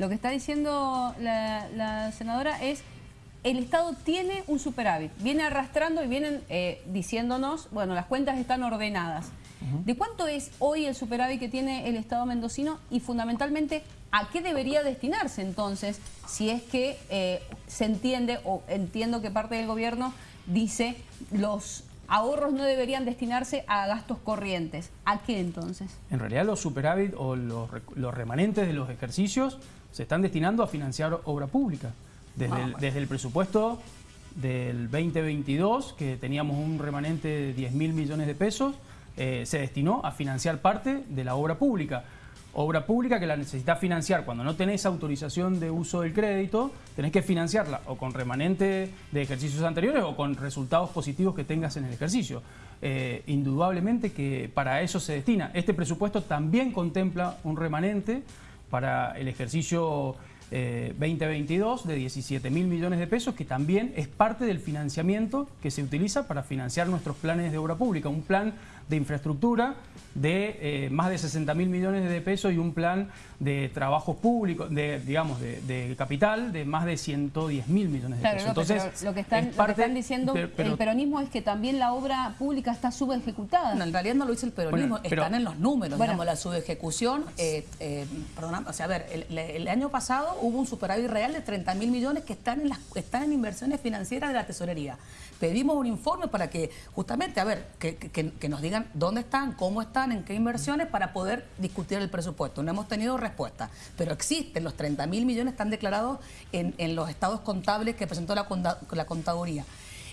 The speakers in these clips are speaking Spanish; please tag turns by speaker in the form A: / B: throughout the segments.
A: Lo que está diciendo la, senadora es el Estado tiene un superávit, viene arrastrando y vienen eh, diciéndonos, bueno, las cuentas están ordenadas. ¿De cuánto es hoy el superávit que tiene el Estado mendocino y fundamentalmente a qué debería destinarse entonces si es que eh, se entiende o entiendo que parte del gobierno dice los ahorros no deberían destinarse a gastos corrientes. ¿A qué entonces?
B: En realidad los superávit o los, remanentes de los ejercicios se están destinando a financiar obra pública. Desde, ah, el, desde el presupuesto del 2022, que teníamos un remanente de 10 mil millones de pesos, eh, se destinó a financiar parte de la obra pública obra pública que la necesitas financiar cuando no tenés autorización de uso del crédito, tenés que financiarla o con remanente de ejercicios anteriores o con resultados positivos que tengas en el ejercicio. Eh, indudablemente que para eso se destina. Este presupuesto también contempla un remanente para el ejercicio 2022 eh, de 17 mil millones de pesos, que también es parte del financiamiento que se utiliza para financiar nuestros planes de obra pública. Un plan de infraestructura de eh, más de 60 mil millones de pesos y un plan de trabajos públicos, de, digamos, de, capital de más de 110 mil millones de pesos.
A: Entonces, lo, que están, diciendo el peronismo es que también la obra pública está subejecutada.
C: No, en realidad no lo dice el peronismo, están en los números, digamos, la subejecución. Eh, eh, perdón, o sea, a ver, el, año pasado hubo un superávit real de 30 mil millones que están en, las, están en inversiones financieras de la tesorería. Pedimos un informe para que, justamente, a ver, que, que nos digan dónde están, cómo están, en qué inversiones para poder discutir el presupuesto. No hemos tenido respuesta, pero existen, los 30 mil millones están declarados en, los estados contables que presentó la, la contaduría.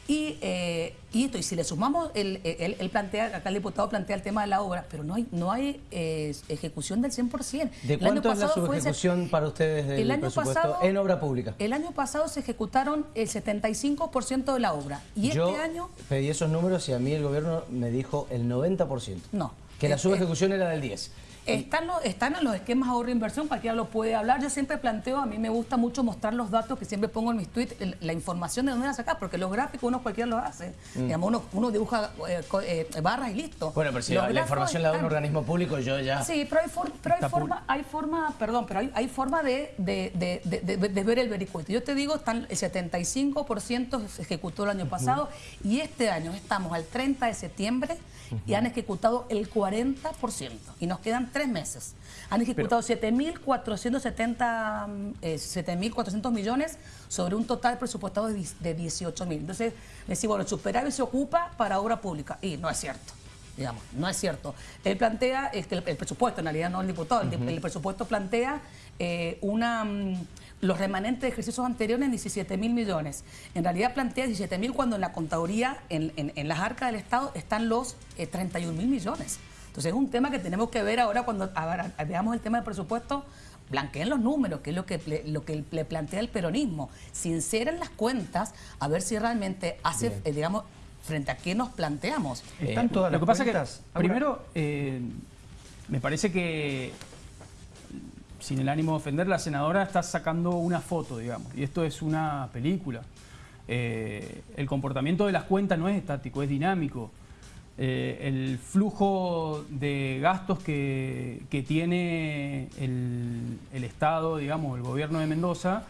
C: Y, eh, y, esto, y si le sumamos, el, el, plantea, acá el diputado plantea el tema de la obra, pero no hay, no hay eh, ejecución del 100%.
D: ¿De cuánto es la subejecución para ustedes del el año pasado, en obra pública?
C: El año pasado se ejecutaron el 75% de la obra. Y
D: Yo
C: este año...
D: pedí esos números y a mí el gobierno me dijo el 90%.
C: No.
D: Que la eh, subejecución era del 10%.
C: Están, están en los esquemas ahorro inversión, cualquiera lo puede hablar. Yo siempre planteo, a mí me gusta mucho mostrar los datos que siempre pongo en mis tweets, la información de dónde la sacas, porque los gráficos uno cualquiera los hace. Mm. Digamos, uno, uno, dibuja eh, eh, barras y listo.
D: Bueno, pero si la, información la da un organismo público, yo ya...
C: Sí, pero hay, pero hay forma, hay forma, perdón, pero hay, hay forma de, de, de, ver el vericueto. Yo te digo, están, el 75% se ejecutó el año pasado y este año estamos al 30 de septiembre y han ejecutado el 40% y nos quedan tres meses. Han ejecutado 7.470 eh, 7.400 millones sobre un total presupuestado de, 18.000. Entonces, decimos, bueno, el superávit se ocupa para obra pública y no es cierto. Digamos, no es cierto. Él plantea, el, el presupuesto, en realidad no el diputado, el, presupuesto plantea eh, una... Mm, los remanentes de ejercicios anteriores en 17 mil millones. En realidad plantea 17 mil cuando en la contaduría, en, las arcas del Estado, están los 31 eh, mil millones. Entonces es un tema que tenemos que ver ahora cuando veamos el tema del presupuesto, blanqueen los números, que es lo que, lo que le plantea el peronismo. Sinceren las cuentas, a ver si realmente hace, eh, digamos, frente a qué nos planteamos.
B: Están todas lo que pasa que, primero, eh, me parece que sin el ánimo de ofender, la senadora está sacando una foto, digamos, y esto es una película. Eh, el comportamiento de las cuentas no es estático, es dinámico. Eh, el flujo de gastos que, tiene el, Estado, digamos, el gobierno de Mendoza,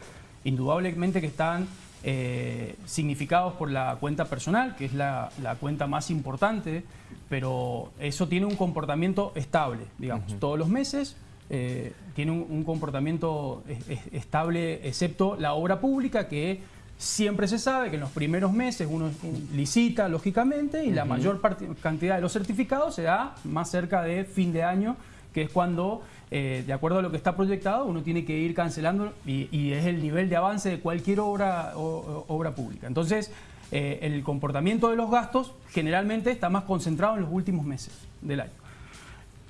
B: indudablemente que están eh, significados por la cuenta personal, que es la, cuenta más importante, pero eso tiene un comportamiento estable, digamos, todos los meses eh, tiene un, comportamiento estable, excepto la obra pública, que siempre se sabe que en los primeros meses uno licita, lógicamente, y la mayor cantidad de los certificados se da más cerca de fin de año, que es cuando, eh, de acuerdo a lo que está proyectado, uno tiene que ir cancelando y, es el nivel de avance de cualquier obra, obra pública. Entonces, eh, el comportamiento de los gastos generalmente está más concentrado en los últimos meses del año.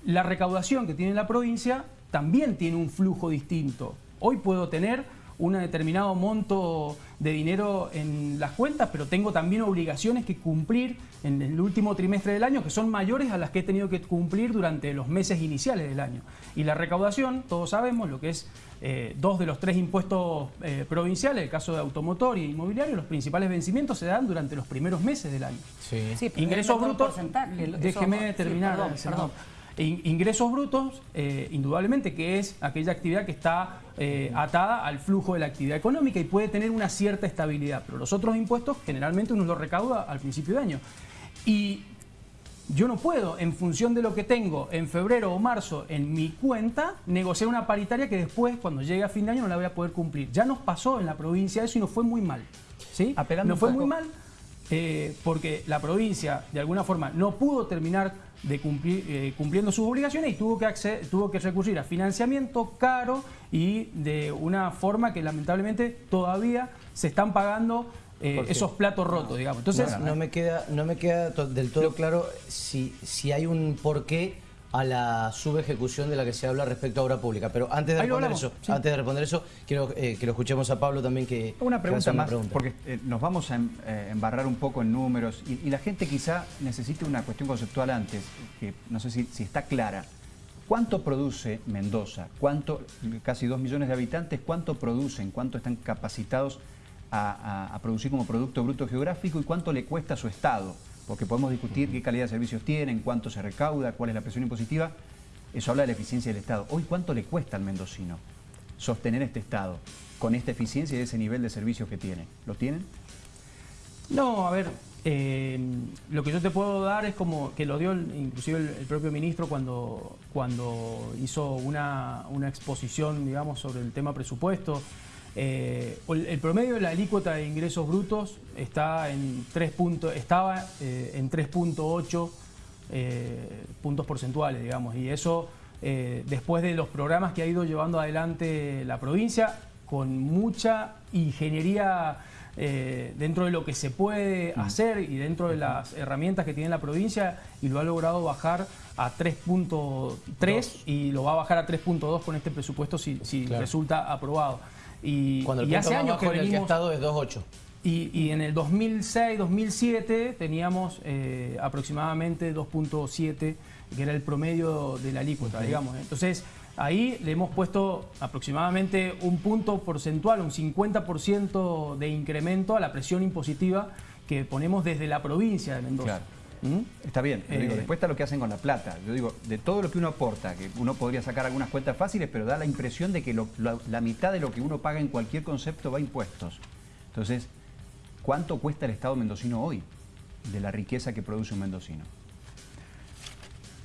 B: La recaudación que tiene la provincia también tiene un flujo distinto. Hoy puedo tener un determinado monto de dinero en las cuentas, pero tengo también obligaciones que cumplir en el último trimestre del año que son mayores a las que he tenido que cumplir durante los meses iniciales del año. Y la recaudación, todos sabemos lo que es eh, dos de los tres impuestos eh, provinciales, el caso de automotor y inmobiliario, los principales vencimientos se dan durante los primeros meses del año.
C: Sí.
B: Ingresos brutos, déjeme terminar.
C: perdón.
B: Ingresos brutos, eh, indudablemente, que es aquella actividad que está eh, atada al flujo de la actividad económica y puede tener una cierta estabilidad. Pero los otros impuestos generalmente uno los recauda al principio de año. Y yo no puedo, en función de lo que tengo en febrero o marzo en mi cuenta, negociar una paritaria que después, cuando llegue a fin de año, no la voy a poder cumplir. Ya nos pasó en la provincia eso y nos fue muy mal. ¿sí? Apelando nos fue muy mal eh, porque la provincia, de alguna forma, no pudo terminar de cumplir, eh, cumpliendo sus obligaciones y tuvo que, tuvo que recurrir a financiamiento caro y de una forma que lamentablemente todavía se están pagando eh, esos platos rotos, digamos.
D: Entonces, no, me queda, no me queda del todo claro si, si hay un porqué a la subejecución de la que se habla respecto a obra pública. Pero antes de responder eso, antes de responder eso, quiero eh, que lo escuchemos a Pablo también que
E: una pregunta más, porque eh, nos vamos a em, embarrar un poco en números y, la gente quizá necesite una cuestión conceptual antes, que no sé si, si está clara. ¿Cuánto produce Mendoza? ¿Cuánto, casi dos millones de habitantes, cuánto producen? ¿Cuánto están capacitados a, producir como Producto Bruto Geográfico y cuánto le cuesta a su Estado, porque podemos discutir qué calidad de servicios tienen, cuánto se recauda, cuál es la presión impositiva, eso habla de la eficiencia del Estado. Hoy, ¿cuánto le cuesta al mendocino sostener este Estado con esta eficiencia y ese nivel de servicios que tiene? ¿Lo tienen?
B: No, a ver, eh, lo que yo te puedo dar es como que lo dio inclusive el, propio ministro cuando, cuando hizo una, una exposición, digamos, sobre el tema presupuesto. Eh, el promedio de la alícuota de ingresos brutos está en 3 estaba eh, en 3.8 eh, puntos porcentuales, digamos, y eso después de los programas que ha ido llevando adelante la provincia con mucha ingeniería dentro de lo que se puede mm. hacer y dentro de las herramientas que tiene la provincia y lo ha logrado bajar a 3.3 y lo va a bajar a 3.2 con este presupuesto si, resulta aprobado.
D: Y, Cuando el hace años que venimos, el estado es 2.8.
B: Y, en el 2006, 2007 teníamos eh, aproximadamente 2.7, que era el promedio de la alícuota, digamos. Entonces, ahí le hemos puesto aproximadamente un punto porcentual, un 50% de incremento a la presión impositiva que ponemos desde la provincia de Mendoza.
E: ¿Mm? Está bien, digo, eh, después está lo que hacen con la plata. Yo digo, de todo lo que uno aporta, que uno podría sacar algunas cuentas fáciles, pero da la impresión de que la, mitad de lo que uno paga en cualquier concepto va a impuestos. Entonces, ¿cuánto cuesta el Estado mendocino hoy de la riqueza que produce un mendocino?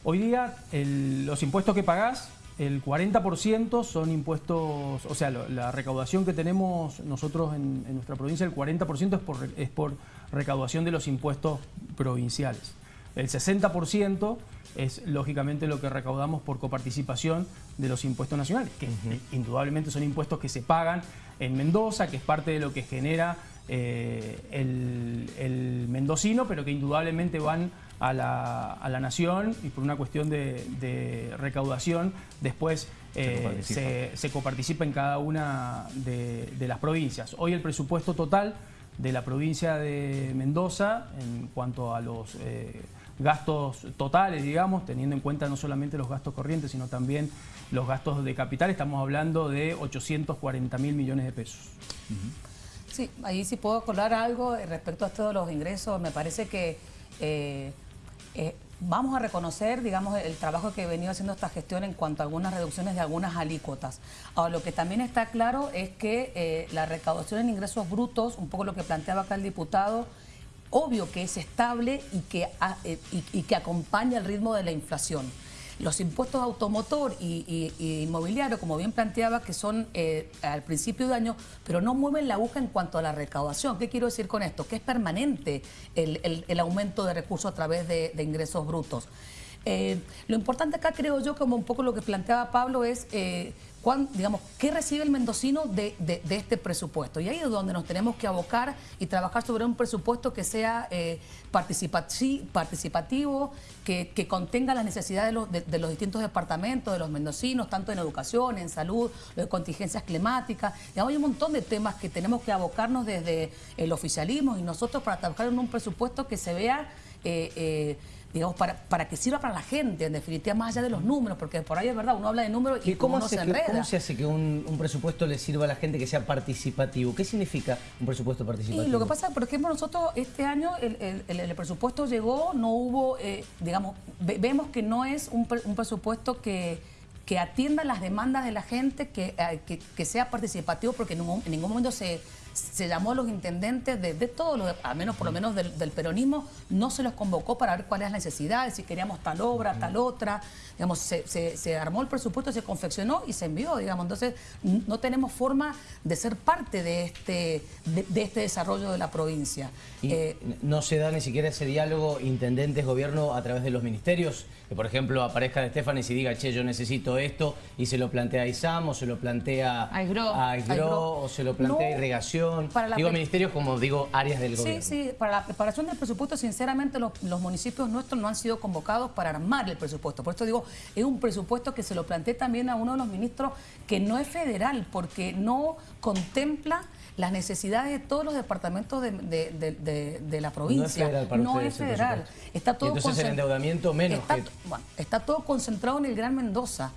B: Hoy día los impuestos que pagás, el 40% son impuestos, o sea, la recaudación que tenemos nosotros en, nuestra provincia, el 40% es por, es por recaudación de los impuestos provinciales. El 60% es lógicamente lo que recaudamos por coparticipación de los impuestos nacionales, que indudablemente son impuestos que se pagan en Mendoza, que es parte de lo que genera eh, el, mendocino, pero que indudablemente van a la, nación y por una cuestión de, recaudación después se, eh, coparticipa. en cada una de, de las provincias. Hoy el presupuesto total de la provincia de Mendoza en cuanto a los eh, gastos totales, digamos, teniendo en cuenta no solamente los gastos corrientes, sino también los gastos de capital, estamos hablando de 840 mil millones de pesos.
C: Sí, ahí sí puedo colar algo respecto a de los ingresos. Me parece que eh, eh, vamos a reconocer, digamos, el trabajo que he venido haciendo esta gestión en cuanto a algunas reducciones de algunas alícuotas. Ahora, lo que también está claro es que eh, la recaudación en ingresos brutos, un poco lo que planteaba acá el diputado, obvio que es estable y que, eh, y que acompaña el ritmo de la inflación los impuestos automotor y, inmobiliario, como bien planteaba, que son eh, al principio de año, pero no mueven la aguja en cuanto a la recaudación. ¿Qué quiero decir con esto? Que es permanente el, aumento de recursos a través de, ingresos brutos. Eh, lo importante acá creo yo, como un poco lo que planteaba Pablo, es eh, digamos, ¿qué recibe el mendocino de, este presupuesto? Y ahí es donde nos tenemos que abocar y trabajar sobre un presupuesto que sea eh, participativo, que, contenga las necesidades de los, de, los, distintos departamentos, de los mendocinos, tanto en educación, en salud, de contingencias climáticas. Digamos, hay un montón de temas que tenemos que abocarnos desde el oficialismo y nosotros para trabajar en un presupuesto que se vea... Eh, eh, digamos, para, para que sirva para la gente, en definitiva, más allá de los números, porque por ahí es verdad, uno habla de números y,
D: cómo,
C: uno
D: se
C: enreda.
D: ¿Cómo se hace que un, presupuesto le sirva a la gente que sea participativo? ¿Qué significa un presupuesto participativo?
C: Y lo que pasa, por ejemplo, nosotros este año el, presupuesto llegó, no hubo, eh, digamos, vemos que no es un, presupuesto que que atienda las demandas de la gente, que, que, sea participativo, porque en ningún momento se, se llamó a los intendentes de, de todos los, al menos por lo menos del, peronismo, no se los convocó para ver cuáles es la necesidad, si queríamos tal obra, tal otra. Digamos, se, se, armó el presupuesto, se confeccionó y se envió, digamos. Entonces, no tenemos forma de ser parte de este, de, este desarrollo de la provincia.
D: Y eh, no se da ni siquiera ese diálogo intendentes-gobierno a través de los ministerios, que por ejemplo aparezca de Estefanes y diga, che, yo necesito esto, y se lo plantea a ISAM, o se lo plantea a Aigro, o se lo plantea a Irrigación digo ministerios como digo áreas del gobierno.
C: Sí, sí, para la preparación del presupuesto, sinceramente los, municipios nuestros no han sido convocados para armar el presupuesto. Por esto digo, es un presupuesto que se lo planteé también a uno de los ministros que no es federal, porque no contempla las necesidades de todos los departamentos de, la provincia.
D: No es federal
C: No es federal.
D: Está todo entonces el endeudamiento menos
C: está, está todo concentrado en el Gran Mendoza.